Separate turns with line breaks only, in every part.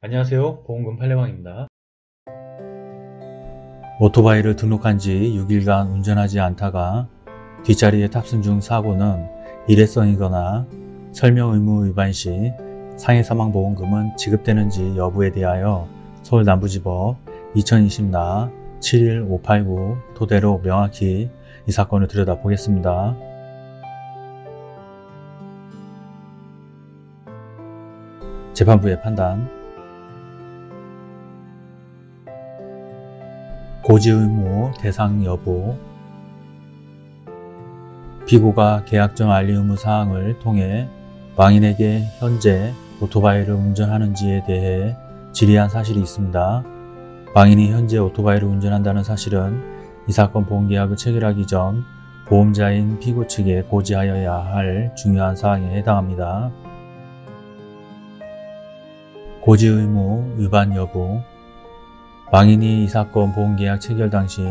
안녕하세요. 보험금 팔례방입니다. 오토바이를 등록한 지 6일간 운전하지 않다가 뒷자리에 탑승 중 사고는 일회성이거나 설명 의무 위반 시 상해 사망 보험금은 지급되는지 여부에 대하여 서울 남부지법 2020나 71589 토대로 명확히 이 사건을 들여다보겠습니다. 재판부의 판단 고지 의무 대상 여부 피고가 계약정 알리 의무 사항을 통해 망인에게 현재 오토바이를 운전하는지에 대해 질의한 사실이 있습니다. 망인이 현재 오토바이를 운전한다는 사실은 이 사건 보험계약을 체결하기 전 보험자인 피고 측에 고지하여야 할 중요한 사항에 해당합니다. 고지 의무 위반 여부 망인이 이 사건 보험계약 체결 당시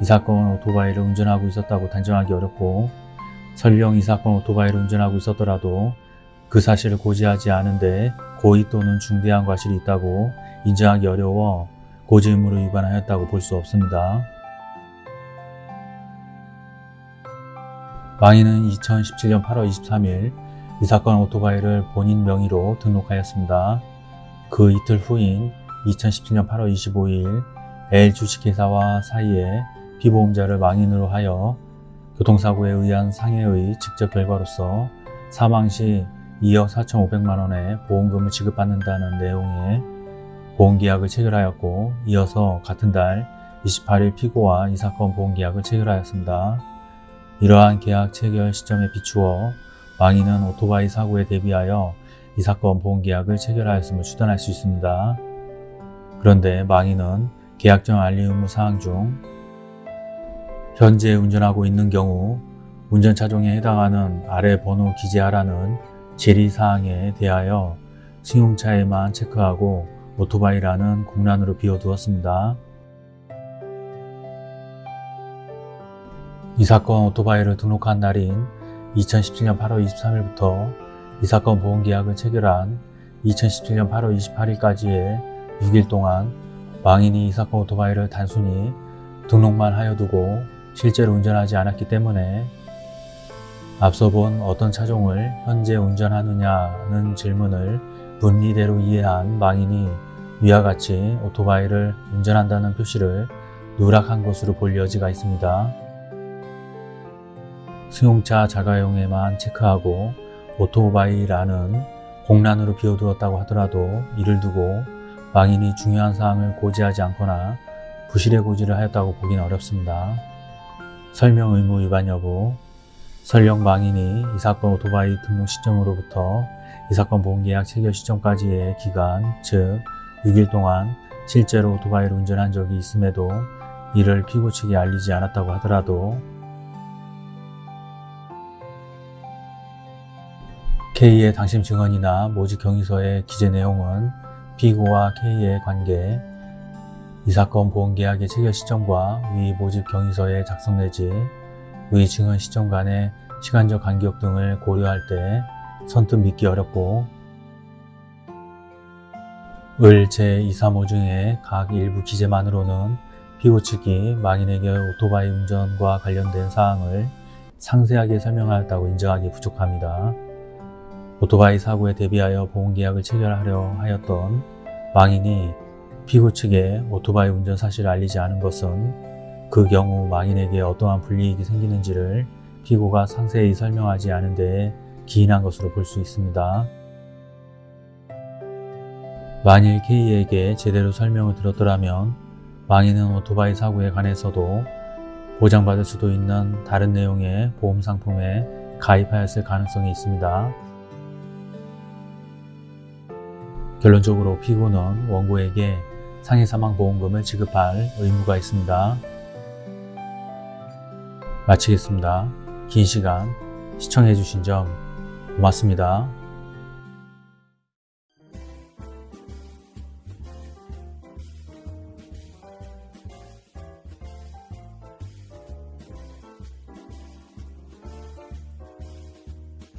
이 사건 오토바이를 운전하고 있었다고 단정하기 어렵고 설령 이 사건 오토바이를 운전하고 있었더라도 그 사실을 고지하지 않은데 고의 또는 중대한 과실이 있다고 인정하기 어려워 고지 의무를 위반하였다고 볼 수 없습니다. 망인은 2017년 8월 23일 이 사건 오토바이를 본인 명의로 등록하였습니다. 그 이틀 후인 2017년 8월 25일 L 주식회사와 사이에 피보험자를 망인으로 하여 교통사고에 의한 상해의 직접 결과로서 사망 시 2억 4,500만원의 보험금을 지급받는다는 내용의 보험계약을 체결하였고 이어서 같은 달 28일 피고와 이 사건 보험계약을 체결하였습니다. 이러한 계약 체결 시점에 비추어 망인은 오토바이 사고에 대비하여 이 사건 보험계약을 체결하였음을 추단할 수 있습니다. 그런데 망인은 계약전 알릴 의무 사항 중 현재 운전하고 있는 경우 운전차종에 해당하는 아래 번호 기재하라는 질의사항에 대하여 승용차에만 체크하고 오토바이란은 공란으로 비워두었습니다. 이 사건 오토바이를 등록한 날인 2017년 8월 23일부터 이 사건 보험계약을 체결한 2017년 8월 28일까지의 6일 동안 망인이 이 사건 오토바이를 단순히 등록만 하여 두고 실제로 운전하지 않았기 때문에 앞서 본 어떤 차종을 현재 운전하느냐는 질문을 분리대로 이해한 망인이 위와 같이 오토바이를 운전한다는 표시를 누락한 것으로 볼 여지가 있습니다. 승용차 자가용에만 체크하고 오토바이라는 공란으로 비워두었다고 하더라도 이를 두고 망인이 중요한 사항을 고지하지 않거나 부실의 고지를 하였다고 보기는 어렵습니다. 설명 의무 위반 여부 설령 망인이 이 사건 오토바이 등록 시점으로부터 이 사건 보험계약 체결 시점까지의 기간, 즉 6일 동안 실제로 오토바이를 운전한 적이 있음에도 이를 피고 측에 알리지 않았다고 하더라도 K의 당심 증언이나 모집 경위서의 기재 내용은 피고와 K의 관계, 이 사건 보험계약의 체결 시점과 위 모집 경위서의 작성 내지 의 증언 시점 간의 시간적 간격 등을 고려할 때 선뜻 믿기 어렵고 을 제235 중에 각 일부 기재만으로는 피고 측이 망인에게 오토바이 운전과 관련된 사항을 상세하게 설명하였다고 인정하기 부족합니다. 오토바이 사고에 대비하여 보험계약을 체결하려 하였던 망인이 피고 측에 오토바이 운전 사실을 알리지 않은 것은 그 경우 망인에게 어떠한 불이익이 생기는지를 피고가 상세히 설명하지 않은 데에 기인한 것으로 볼 수 있습니다. 만일 K에게 제대로 설명을 들었더라면 망인은 오토바이 사고에 관해서도 보장받을 수도 있는 다른 내용의 보험 상품에 가입하였을 가능성이 있습니다. 결론적으로 피고는 원고에게 상해사망보험금을 지급할 의무가 있습니다. 마치겠습니다. 긴 시간 시청해주신 점 고맙습니다.